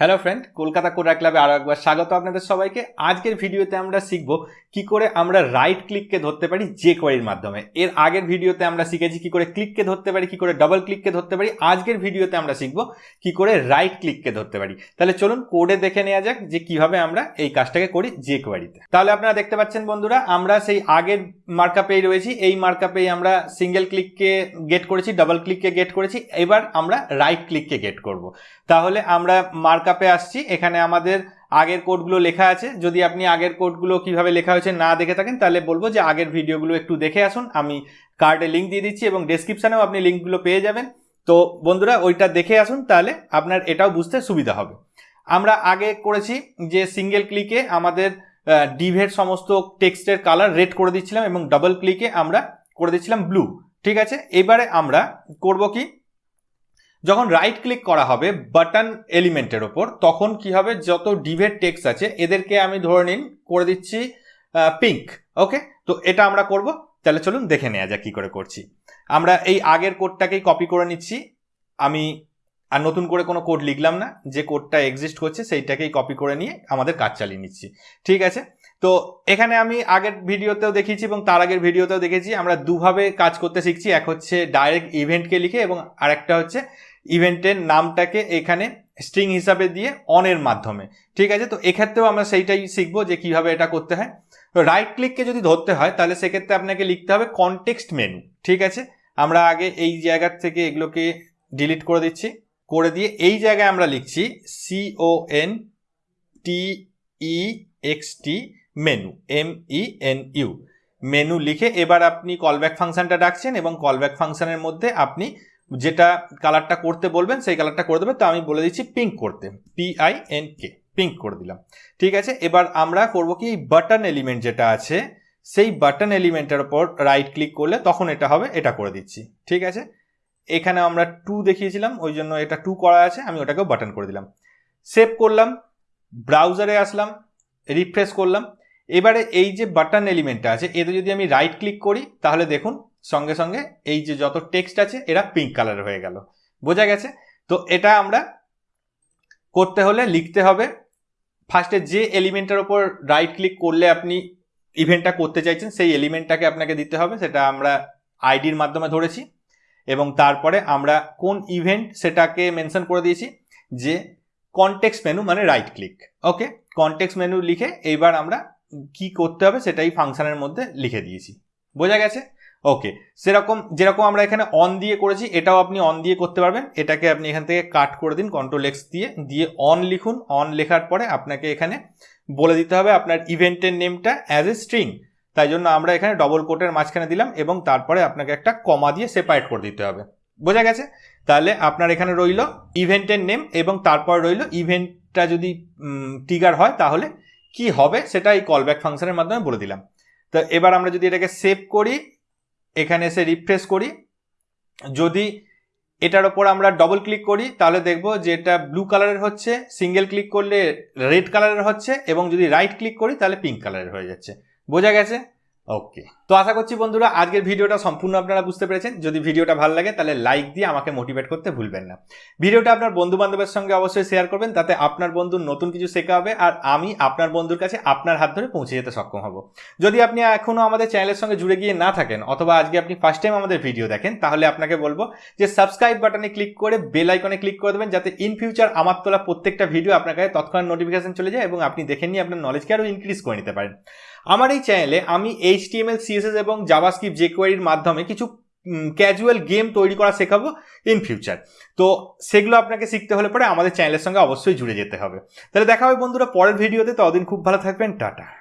Hello friend Kolkata Coda ক্লাবে আরও একবার স্বাগত আপনাদের সবাইকে। আজকের ভিডিওতে আমরা শিখব কি করে আমরা রাইট ক্লিককে ধরতে পারি যে কোয়ারির মাধ্যমে। এর আগের ভিডিওতে আমরা শিখেছি কি করে ক্লিককে ধরতে পারি, কি করে ডবল ক্লিককে ধরতে পারি। আজকের ভিডিওতে আমরা শিখব কি করে রাইট ক্লিককে ধরতে পারি। তাহলে চলুন কোডে দেখে নেওয়া যাক যে কীভাবে আমরা এই কাজটাকে করি যে কোয়ারিতে তাহলে আপনারা দেখতে পাচ্ছেন বন্ধুরা, আমরা সেই আগের মার্কাপেই রয়েছি। এই মার্কাপেই আমরা সিঙ্গেল ক্লিককে গেট করেছি ডবল ক্লিককে গেট করেছি। এবার আমরা রাইট ক্লিককে গেট করব। তাহলে আমরা মার্কআপে আসছি, এখানে আমাদের আগের কোডগুলো লেখা আছে। যদি আপনি আগের কোডগুলো কীভাবে লেখা হয়েছে না দেখে থাকেন, তাহলে বলব যে আগের ভিডিওগুলো একটু দেখে আসুন। আমি কার্ডে লিঙ্ক দিয়ে দিচ্ছি এবং ডেসক্রিপশানেও আপনি লিঙ্কগুলো পেয়ে যাবেন। তো বন্ধুরা, ওইটা দেখে আসুন, তাহলে আপনার এটাও বুঝতে সুবিধা হবে। আমরা আগে করেছি যে সিঙ্গেল ক্লিকে আমাদের ডিভের সমস্ত টেক্সটের কালার রেড করে দিচ্ছিলাম এবং ডাবল ক্লিকে আমরা করে দিচ্ছিলাম ব্লু ঠিক আছে? এবারে আমরা করব কি? যখন রাইট ক্লিক করা হবে বাটন এলিমেন্টের ওপর, তখন কি হবে? যত ডিভের টেক্সট আছে, এদেরকে আমি ধরে নিন, করে দিচ্ছি পিঙ্ক ওকে তো এটা আমরা করব। তাহলে চলুন দেখে নেওয়া যাক কী করে করছি। আমরা এই আগের কোডটাকেই কপি করে নিচ্ছি। আমি আর নতুন করে কোনো কোড লিখলাম না। যে কোডটা এক্সিস্ট করছে, সেইটাকেই কপি করে নিয়ে আমাদের কাজ চালিয়ে নিচ্ছি। ঠিক আছে? তো এখানে আমি আগের ভিডিওতেও দেখিয়েছি এবং তার আগের ভিডিওতেও দেখেছি। আমরা দুভাবে কাজ করতে শিখছি। এক হচ্ছে ডাইরেক্ট ইভেন্টকে লিখে এবং আরেকটা হচ্ছে ইভেন্টের নামটাকে এখানে স্ট্রিং হিসাবে দিয়ে অনের মাধ্যমে। ঠিক আছে? তো এক্ষেত্রেও আমরা সেইটাই শিখব যে কীভাবে এটা করতে হয়। রাইট ক্লিককে যদি ধরতে হয়, তাহলে সেক্ষেত্রে আপনাকে লিখতে হবে কনটেক্সট মেনু ঠিক আছে? আমরা আগে এই জায়গার থেকে এগুলোকে ডিলিট করে দিচ্ছি। করে দিয়ে এই জায়গায় আমরা লিখছি C O N T E X T menu M E N U menu লিখে এবার আপনি কলব্যাক ফাংশানটা ডাকছেন এবং কলব্যাক ফাংশানের মধ্যে আপনি যেটা কালারটা করতে বলবেন, সেই কালারটা করে দেবে তো আমি বলে দিচ্ছি পিঙ্ক করতে। P I N K pink করে দিলাম। ঠিক আছে? এবার আমরা করব কি বাটন এলিমেন্ট যেটা আছে, সেই বাটন এলিমেন্টের ওপর রাইট ক্লিক করলে তখন এটা হবে, এটা করে দিচ্ছি। ঠিক আছে? এখানে আমরা টু দেখিয়েছিলাম, ওই জন্য এটা টু করা আছে, আমি ওটাকেও বাটন করে দিলাম। সেভ করলাম ব্রাউজারে আসলাম রিফ্রেশ করলাম। এবারে এই যে বাটন এলিমেন্টটা আছে, এতে যদি আমি রাইট ক্লিক করি, তাহলে দেখুন সঙ্গে সঙ্গে এই যে যত টেক্সট আছে, এরা পিঙ্ক কালার হয়ে গেল। বোঝা গেছে? তো এটা আমরা করতে হলে লিখতে হবে ফার্স্টে যে এলিমেন্টের ওপর রাইট ক্লিক করলে আপনি ইভেন্টটা করতে চাইছেন, সেই এলিমেন্টটাকে আপনাকে দিতে হবে, সেটা আমরা আইডির মাধ্যমে ধরেছি। এবং তারপরে আমরা কোন ইভেন্ট সেটাকে মেনশন করে দিয়েছি, যে কনটেক্স মেনু মানে right click okay context menu লিখে এইবার আমরা কি করতে হবে, সেটাই ফাংশনের মধ্যে লিখে দিয়েছি। বোঝা গেছে? ওকে সেরকম, যেরকম আমরা এখানে অন দিয়ে করেছি, এটাও আপনি অন দিয়ে করতে পারবেন। এটাকে আপনি এখান থেকে কাট করে দিন কন্ট্রোল এক্স দিয়ে দিয়ে অন লিখুন। অন লেখার পরে আপনাকে এখানে বলে দিতে হবে আপনার ইভেন্টের নেমটা অ্যাজ এ স্ট্রিং তাই জন্য আমরা এখানে ডবল কোটের মাঝখানে দিলাম এবং তারপরে আপনাকে একটা কমা দিয়ে সেপারেট করে দিতে হবে। বোঝা গেছে? তাহলে আপনার এখানে রইল ইভেন্টের নেম এবং তারপর রইল ইভেন্টটা যদি ট্রিগার হয়, তাহলে কি হবে? সেটা এই কলব্যাক ফাংশনের মাধ্যমে বলে দিলাম। তো এবার আমরা যদি এটাকে সেভ করি এখানে এসে রিফ্রেশ করি। যদি এটার ওপর আমরা ডবল ক্লিক করি, তাহলে দেখব যে এটা ব্লু কালারের হচ্ছে সিঙ্গেল ক্লিক করলে রেড কালারের হচ্ছে, এবং যদি রাইট ক্লিক করি, তাহলে পিঙ্ক কালারের হয়ে যাচ্ছে। বোঝা গেছে? ওকে তো আশা করছি বন্ধুরা, আজকের ভিডিওটা সম্পূর্ণ আপনারা বুঝতে পেরেছেন। যদি ভিডিওটা ভালো লাগে, তাহলে লাইক দিয়ে আমাকে মোটিভেট করতে ভুলবেন না। ভিডিওটা আপনার বন্ধু বান্ধবের সঙ্গে অবশ্যই শেয়ার করবেন, তাতে আপনার বন্ধুর নতুন কিছু শেখা হবে আর আমি আপনার বন্ধুর কাছে আপনার হাত ধরে পৌঁছে যেতে সক্ষম হব। যদি আপনি এখনও আমাদের চ্যানেলের সঙ্গে জুড়ে গিয়ে না থাকেন, অথবা আজকে আপনি ফার্স্ট টাইম আমাদের ভিডিও দেখেন, তাহলে আপনাকে বলব যে সাবস্ক্রাইব বাটনে ক্লিক করে বেল আইকনে ক্লিক করে দেবেন, যাতে ইন ফিউচার আমার তোলা প্রত্যেকটা ভিডিও আপনার কাছে তৎক্ষণাৎ নোটিফিকেশন চলে যায় এবং আপনি দেখে নিয়ে আপনার নলেজকে আরও ইনক্রিজ করে নিতে পারেন। আমার এই চ্যানেলে আমি এইচ টিএমএল সিএসএস এবং জাভাস্ক্রিপ্ট জেকোয়ারির মাধ্যমে কিছু ক্যাজুয়াল গেম তৈরি করা শেখাবো ইন ফিউচার তো সেগুলো আপনাকে শিখতে হলে পরে আমাদের চ্যানেলের সঙ্গে অবশ্যই জুড়ে যেতে হবে। তাহলে দেখা হবে বন্ধুরা পরের ভিডিওতে ততদিন খুব ভালো থাকবেন। টাটা।